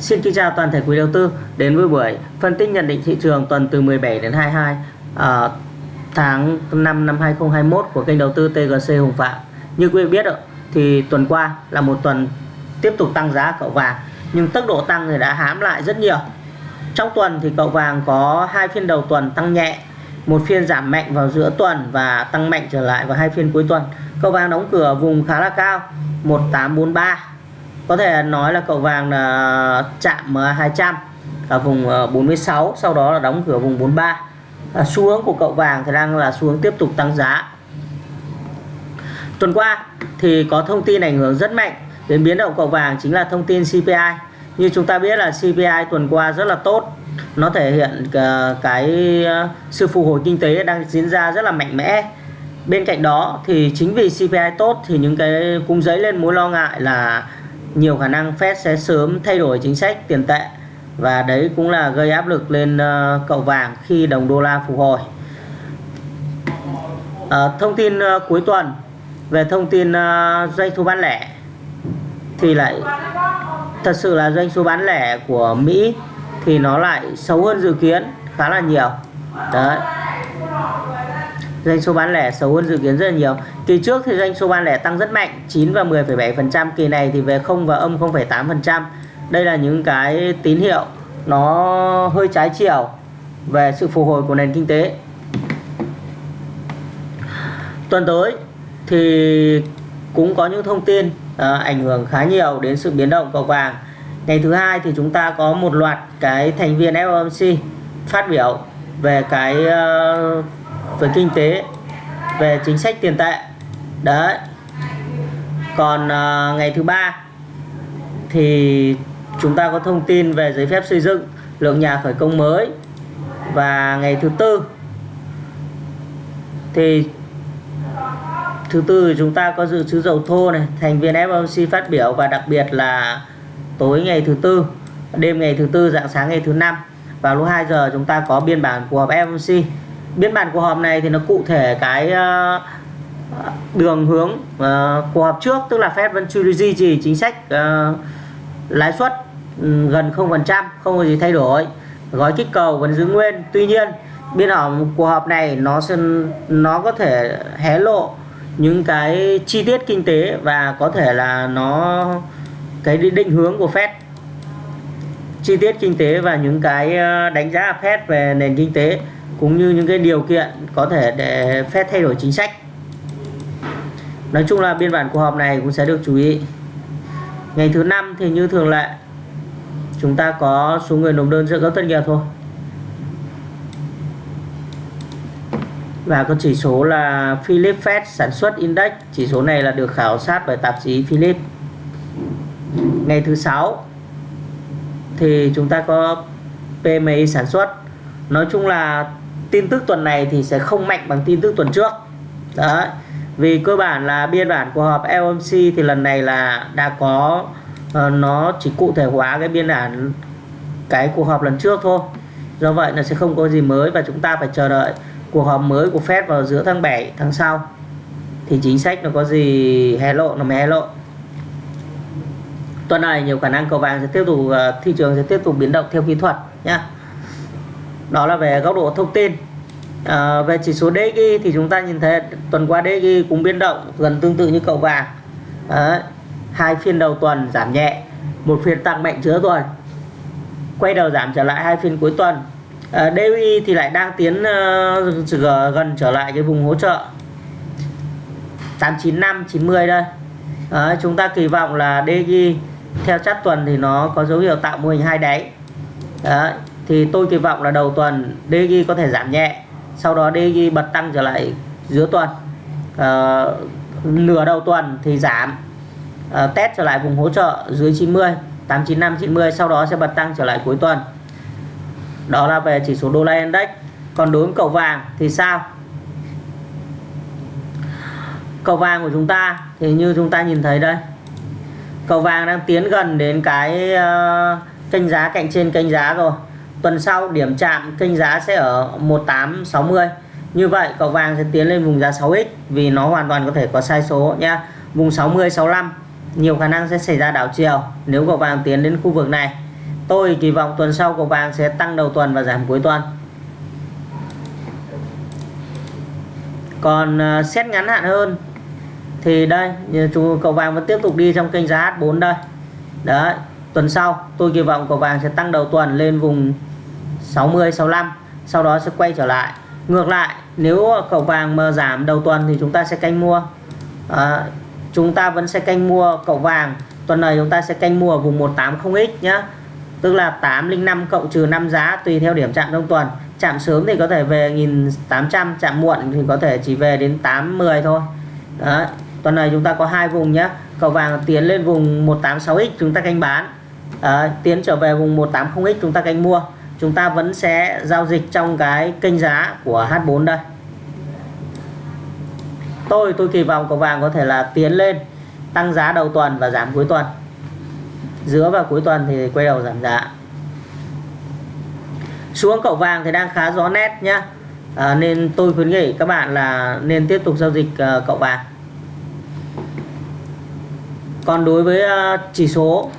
Xin kính chào toàn thể quý đầu tư đến với buổi phân tích nhận định thị trường tuần từ 17 đến 22 uh, ờ, tháng 5 năm 2021 của kênh đầu tư TGC Hùng Phạm. Như quý vị biết rồi, thì tuần qua là một tuần tiếp tục tăng giá cậu vàng nhưng tốc độ tăng thì đã hãm lại rất nhiều. Trong tuần thì cậu vàng có hai phiên đầu tuần tăng nhẹ, một phiên giảm mạnh vào giữa tuần và tăng mạnh trở lại vào hai phiên cuối tuần. Cậu vàng đóng cửa vùng khá là cao 1843 có thể nói là cậu vàng là chạm 200 ở vùng ờ, 46 sau đó là đóng cửa vùng 43 à, xu hướng của cậu vàng thì đang là xu hướng tiếp tục tăng giá. Tuần qua thì có thông tin ảnh hưởng rất mạnh đến biến động cậu vàng chính là thông tin CPI như chúng ta biết là CPI tuần qua rất là tốt. Nó thể hiện ờ, cái ờ, sự phục hồi kinh tế đang diễn ra rất là mạnh mẽ. Bên cạnh đó thì chính vì CPI tốt thì những cái cung giấy lên mối lo ngại là nhiều khả năng Fed sẽ sớm thay đổi chính sách tiền tệ và đấy cũng là gây áp lực lên ờ, cậu vàng khi đồng đô la phục hồi. À, thông tin ờ, cuối tuần về thông tin doanh thu bán lẻ thì lại thật sự là doanh số bán lẻ của Mỹ thì nó lại xấu hơn dự kiến khá là nhiều. Đấy doanh số bán lẻ xấu hơn dự kiến rất là nhiều. Kỳ trước thì doanh số bán lẻ tăng rất mạnh 9 và 10,7% kỳ này thì về 0 và âm 0,8% đây là những cái tín hiệu nó hơi trái chiều về sự phục hồi của nền kinh tế. Tuần tới thì cũng có những thông tin à, ảnh hưởng khá nhiều đến sự biến động cầu vàng. Ngày thứ hai thì chúng ta có một loạt cái thành viên FOMC phát biểu về cái uh, về kinh tế về chính sách tiền tệ. Đấy. Còn à, ngày thứ ba thì chúng ta có thông tin về giấy phép xây dựng lượng nhà khởi công mới. Và ngày thứ tư thì thứ tư chúng ta có dự trữ dầu thô này thành viên FOMC phát biểu và đặc biệt là tối ngày thứ tư đêm ngày thứ tư dạng sáng ngày thứ năm vào lúc 2 giờ chúng ta có biên bản của FOMC biên bản cuộc họp này thì nó cụ thể cái ờ, đường hướng ờ, cuộc họp trước, tức là Fed vẫn duy trì chính sách ờ, lãi suất ừ, gần 0% không có gì thay đổi. Gói kích cầu vẫn giữ nguyên. Tuy nhiên, biên họp cuộc họp này nó sẽ, nó có thể hé lộ những cái chi tiết kinh tế và có thể là nó, cái định hướng của Fed. Chi tiết kinh tế và những cái đánh giá Fed về nền kinh tế cũng như những cái điều kiện có thể để phép thay đổi chính sách. Nói chung là biên bản cuộc họp này cũng sẽ được chú ý. Ngày thứ năm thì như thường lệ, chúng ta có số người nộp đơn trợ cấp thất nghiệp thôi. Và có chỉ số là Philip Fed sản xuất index. Chỉ số này là được khảo sát bởi tạp chí Philip. Ngày thứ sáu thì chúng ta có PMI sản xuất. Nói chung là tin tức tuần này thì sẽ không mạnh bằng tin tức tuần trước. Đó, vì cơ bản là biên bản của họp LMC thì lần này là đã có uh, nó chỉ cụ thể hóa cái biên bản cái cuộc họp lần trước thôi. Do vậy là sẽ không có gì mới và chúng ta phải chờ đợi cuộc họp mới của Fed vào giữa tháng 7 tháng sau. Thì chính sách nó có gì hé lộ nó mới hé lộ. Tuần này nhiều khả năng cầu vàng sẽ tiếp tục uh, thị trường sẽ tiếp tục biến động theo kỹ thuật nhé đó là về góc độ thông tin. À, về chỉ số DXY thì chúng ta nhìn thấy tuần qua DXY cũng biến động gần tương tự như cậu vàng. À, hai phiên đầu tuần giảm nhẹ một phiên tăng mạnh giữa tuần. Quay đầu giảm trở lại hai phiên cuối tuần. À, DXY thì lại đang tiến uh, gần trở lại cái vùng hỗ trợ 895 90 đây. À, chúng ta kỳ vọng là DXY theo chát tuần thì nó có dấu hiệu tạo mô hình hai đáy. Đấy, thì tôi kỳ vọng là đầu tuần DG có thể giảm nhẹ sau đó DG bật tăng trở lại giữa tuần. Ờ, à, nửa đầu tuần thì giảm à, test trở lại vùng hỗ trợ dưới 90 895 90 sau đó sẽ bật tăng trở lại cuối tuần. Đó là về chỉ số đô la index. Còn đối với cầu vàng thì sao? Cầu vàng của chúng ta thì như chúng ta nhìn thấy đây cầu vàng đang tiến gần đến cái uh, kênh giá cạnh trên kênh giá rồi tuần sau, điểm chạm kênh giá sẽ ở 1860 như vậy, cậu vàng sẽ tiến lên vùng giá 6x vì nó hoàn toàn có thể có sai số nha. vùng 60 65 nhiều khả năng sẽ xảy ra đảo chiều nếu cậu vàng tiến đến khu vực này. Tôi kỳ vọng tuần sau cậu vàng sẽ tăng đầu tuần và giảm cuối tuần. Còn à, xét ngắn hạn hơn thì đây chúng cầu vàng vẫn tiếp tục đi trong kênh giá H4 đây. Đấy tuần sau tôi kỳ vọng cầu vàng sẽ tăng đầu tuần lên vùng 60 65 sau đó sẽ quay trở lại. Ngược lại nếu cầu vàng mà giảm đầu tuần thì chúng ta sẽ canh mua. À, chúng ta vẫn sẽ canh mua cổ vàng tuần này chúng ta sẽ canh mua ở vùng 180x nhé tức là 805 cộng trừ 5 giá tùy theo điểm chạm trong tuần. Chạm sớm thì có thể về 1800 chạm muộn thì có thể chỉ về đến 810 thôi. Đấy. tuần này chúng ta có hai vùng nhé cầu vàng tiến lên vùng 186x chúng ta canh bán à, tiến trở về vùng 180x chúng ta canh mua. Chúng ta vẫn sẽ giao dịch trong cái kênh giá của H4 đây. Tôi tôi kỳ vọng cầu vàng có thể là tiến lên tăng giá đầu tuần và giảm cuối tuần. Giữa và cuối tuần thì quay đầu giảm giá. Xuống cậu vàng thì đang khá rõ nét nhá. À, nên tôi khuyến nghị các bạn là nên tiếp tục giao dịch uh, cậu vàng. Còn đối với uh, chỉ số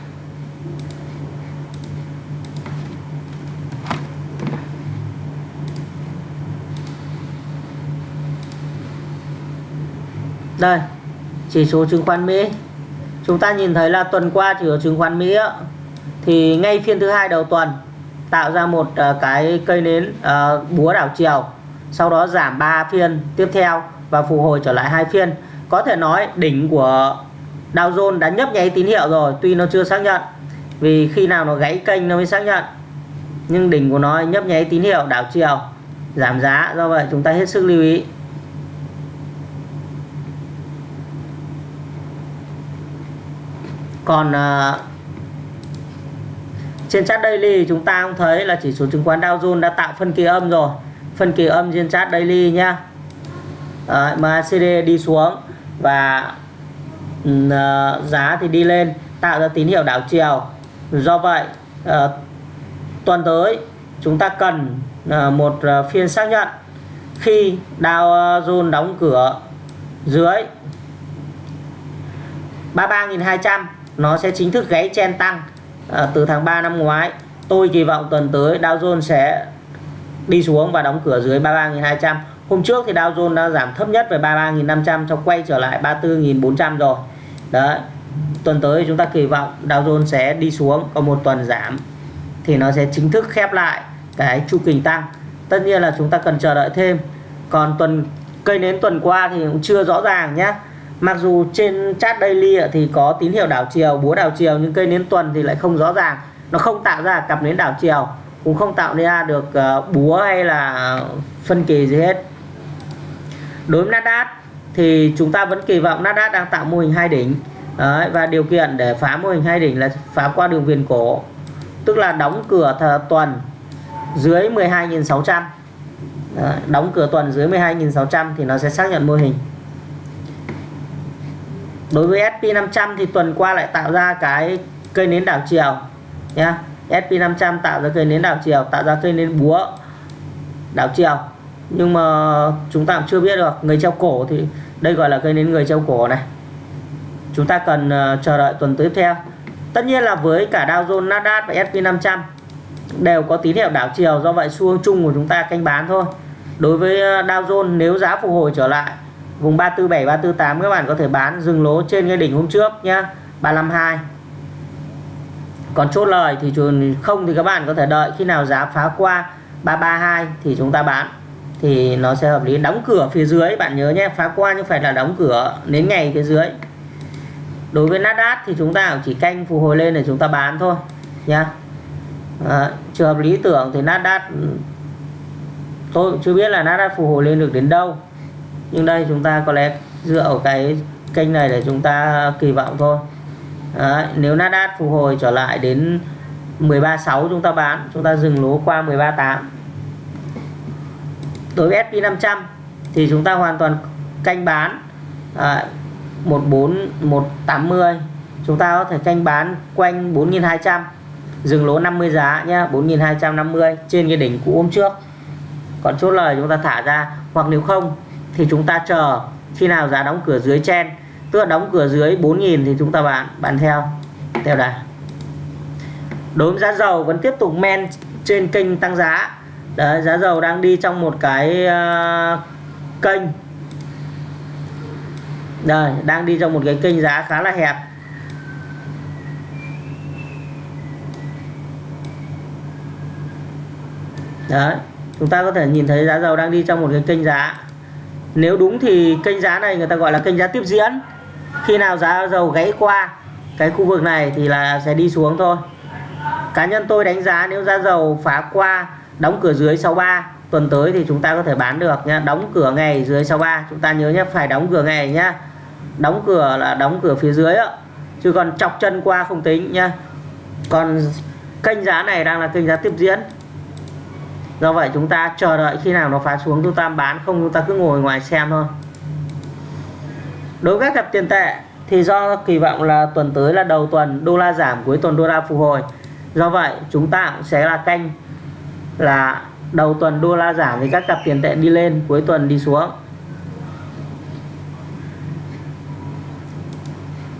đây chỉ số chứng khoán Mỹ. Chúng ta nhìn thấy là tuần qua chỉ số chứng khoán Mỹ á, thì ngay phiên thứ hai đầu tuần tạo ra một ờ, cái cây nến ờ, búa đảo chiều sau đó giảm 3 phiên tiếp theo và phục hồi trở lại hai phiên. Có thể nói đỉnh của Dow Jones đã nhấp nháy tín hiệu rồi tuy nó chưa xác nhận vì khi nào nó gãy kênh nó mới xác nhận. Nhưng đỉnh của nó nhấp nháy tín hiệu đảo chiều giảm giá. Do vậy chúng ta hết sức lưu ý. Còn uh, trên chart daily chúng ta cũng thấy là chỉ số chứng khoán Dow Jones đã tạo phân kỳ âm rồi. Phân kỳ âm trên chart daily nhá. À, MACD đi xuống và uh, giá thì đi lên tạo ra tín hiệu đảo chiều. Do vậy uh, tuần tới chúng ta cần uh, một uh, phiên xác nhận. Khi Dow Jones đóng cửa dưới 33.200 nó sẽ chính thức gáy chen tăng. À, từ tháng 3 năm ngoái tôi kỳ vọng tuần tới Dow Jones sẽ đi xuống và đóng cửa dưới 33.200 hôm trước thì Dow Jones đã giảm thấp nhất về 33.500 cho quay trở lại 34.400 rồi. Đấy tuần tới chúng ta kỳ vọng Dow Jones sẽ đi xuống có một tuần giảm thì nó sẽ chính thức khép lại cái chu kỳ tăng. Tất nhiên là chúng ta cần chờ đợi thêm. Còn tuần cây nến tuần qua thì cũng chưa rõ ràng nhé mặc dù trên chat daily thì có tín hiệu đảo chiều búa đảo chiều nhưng cây nến tuần thì lại không rõ ràng. Nó không tạo ra cặp nến đảo chiều cũng không tạo ra được ờ, búa hay là phân kỳ gì hết. Đối với Nasdaq thì chúng ta vẫn kỳ vọng Nasdaq đang tạo mô hình hai đỉnh. Đấy, và điều kiện để phá mô hình hai đỉnh là phá qua đường viền cổ tức là đóng cửa tuần dưới 12.600 đóng cửa tuần dưới 12.600 thì nó sẽ xác nhận mô hình đối với SP500 thì tuần qua lại tạo ra cái cây nến đảo chiều nhá. SP500 tạo ra cây nến đảo chiều tạo ra cây nến búa đảo chiều. Nhưng mà chúng ta cũng chưa biết được người treo cổ thì đây gọi là cây nến người treo cổ này. Chúng ta cần uh, chờ đợi tuần tiếp theo. Tất nhiên là với cả Dow Jones Nasdaq và SP500 đều có tín hiệu đảo chiều do vậy xu hướng chung của chúng ta canh bán thôi. Đối với ờ, Dow Jones nếu giá phục hồi trở lại vùng 347 348 các bạn có thể bán dừng lỗ trên cái đỉnh hôm trước nhá 352 còn chốt lời thì không thì các bạn có thể đợi khi nào giá phá qua 332 thì chúng ta bán. Thì nó sẽ hợp lý. Đóng cửa phía dưới bạn nhớ nhé phá qua nhưng phải là đóng cửa đến ngày phía dưới. Đối với Nasdaq thì chúng ta chỉ canh phục hồi lên để chúng ta bán thôi nhá. À, trường hợp lý tưởng thì Nasdaq tôi chưa biết là Nasdaq phục hồi lên được đến đâu nhưng đây chúng ta có lẽ dựa vào cái kênh này để chúng ta kỳ vọng thôi. Đấy, nếu Nasdaq phục hồi trở lại đến 13.6 chúng ta bán chúng ta dừng lỗ qua 13.8 đối với SP500 thì chúng ta hoàn toàn canh bán à, 14 180 chúng ta có thể canh bán quanh 4.200 dừng lỗ 50 giá nhé 4.250 trên cái đỉnh cũ hôm trước. Còn chốt lời chúng ta thả ra hoặc nếu không thì chúng ta chờ khi nào giá đóng cửa dưới chen tức là đóng cửa dưới 4.000 thì chúng ta bán bán theo theo đà đối với giá dầu vẫn tiếp tục men trên kênh tăng giá. Đấy, giá dầu đang đi trong một cái uh, kênh. Đây đang đi trong một cái kênh giá khá là hẹp. Đấy chúng ta có thể nhìn thấy giá dầu đang đi trong một cái kênh giá nếu đúng thì kênh giá này người ta gọi là kênh giá tiếp diễn. Khi nào giá dầu gãy qua cái khu vực này thì là sẽ đi xuống thôi. Cá nhân tôi đánh giá nếu giá dầu phá qua, đóng cửa dưới 63 tuần tới thì chúng ta có thể bán được nha đóng cửa ngày dưới 63 chúng ta nhớ nhé phải đóng cửa ngày nhá. Đóng cửa là đóng cửa phía dưới ạ. Chứ còn chọc chân qua không tính nhá. Còn kênh giá này đang là kênh giá tiếp diễn do vậy chúng ta chờ đợi khi nào nó phá xuống chúng ta bán không chúng ta cứ ngồi ngoài xem thôi. Đối với các cặp tiền tệ thì do kỳ vọng là tuần tới là đầu tuần đô la giảm cuối tuần đô la phục hồi. Do vậy chúng ta cũng sẽ là canh là đầu tuần đô la giảm thì các cặp tiền tệ đi lên cuối tuần đi xuống.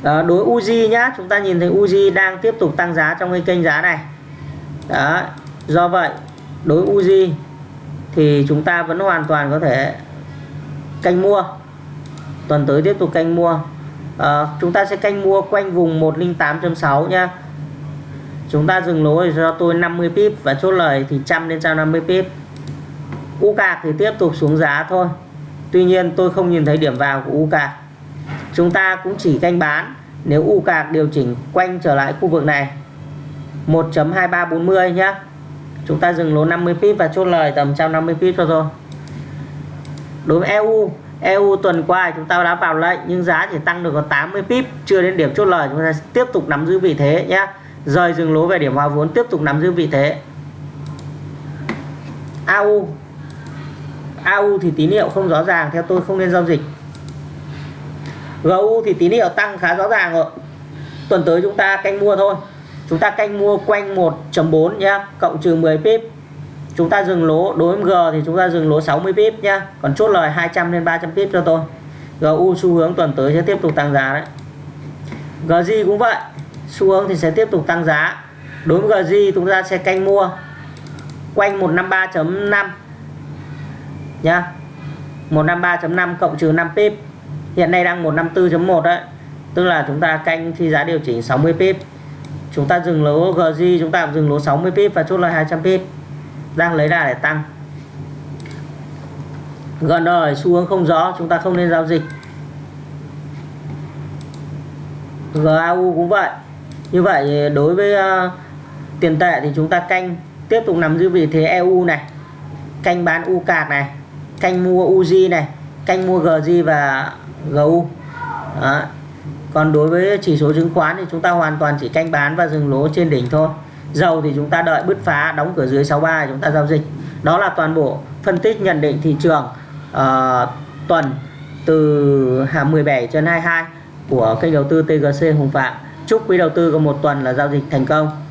Đó, đối Uzi nhá chúng ta nhìn thấy Uzi đang tiếp tục tăng giá trong cái kênh giá này. Đó do vậy đối Uzi thì chúng ta vẫn hoàn toàn có thể canh mua. Tuần tới tiếp tục canh mua. À, chúng ta sẽ canh mua quanh vùng 108.6 nha. Chúng ta dừng lỗ cho tôi 50 pip và chốt lời thì trăm lên trăm 50 pip. U cạc thì tiếp tục xuống giá thôi. Tuy nhiên tôi không nhìn thấy điểm vào của u cạc chúng ta cũng chỉ canh bán nếu u cạc điều chỉnh quanh trở lại khu vực này. 1.2340 nhé chúng ta dừng lỗ 50 pip và chốt lời tầm 150 pip cho thôi. Đối với EU EU tuần qua chúng ta đã vào lệnh, nhưng giá chỉ tăng được có 80 pip chưa đến điểm chốt lời. Chúng ta tiếp tục nắm giữ vị thế nhé rời dừng lỗ về điểm hòa vốn, tiếp tục nắm giữ vị thế. AU AU thì tín hiệu không rõ ràng, theo tôi không nên giao dịch. GU thì tín hiệu tăng khá rõ ràng rồi. Tuần tới chúng ta canh mua thôi chúng ta canh mua quanh 1.4 nhá, cộng trừ 10 pip. Chúng ta dừng lỗ, đối với G thì chúng ta dừng lỗ 60 pip nhá, còn chốt lời 200 lên 300 pip cho tôi. GU xu hướng tuần tới sẽ tiếp tục tăng giá đấy. GJ cũng vậy, xu hướng thì sẽ tiếp tục tăng giá. Đối với GJ chúng ta sẽ canh mua quanh 153.5 nhá. 153.5 cộng trừ 5 pip. Hiện nay đang 154.1 đấy, tức là chúng ta canh khi giá điều chỉnh 60 pip chúng ta dừng lỗ GG chúng ta dừng lỗ 60 pip và chốt lời 200 pip. Đang lấy đà để tăng. Gần rồi xu hướng không rõ chúng ta không nên giao dịch. GAU cũng vậy. Như vậy đối với uh, tiền tệ thì chúng ta canh tiếp tục nằm giữ vị thế EU này canh bán U cạc này canh mua UZ này canh mua GG và GU Đó còn đối với chỉ số chứng khoán thì chúng ta hoàn toàn chỉ canh bán và dừng lỗ trên đỉnh thôi. Dầu thì chúng ta đợi bứt phá đóng cửa dưới 63 chúng ta giao dịch. Đó là toàn bộ phân tích nhận định thị trường uh, tuần từ 17 trên 22 của kênh đầu tư TGC Hùng Phạm. Chúc quý đầu tư có một tuần là giao dịch thành công.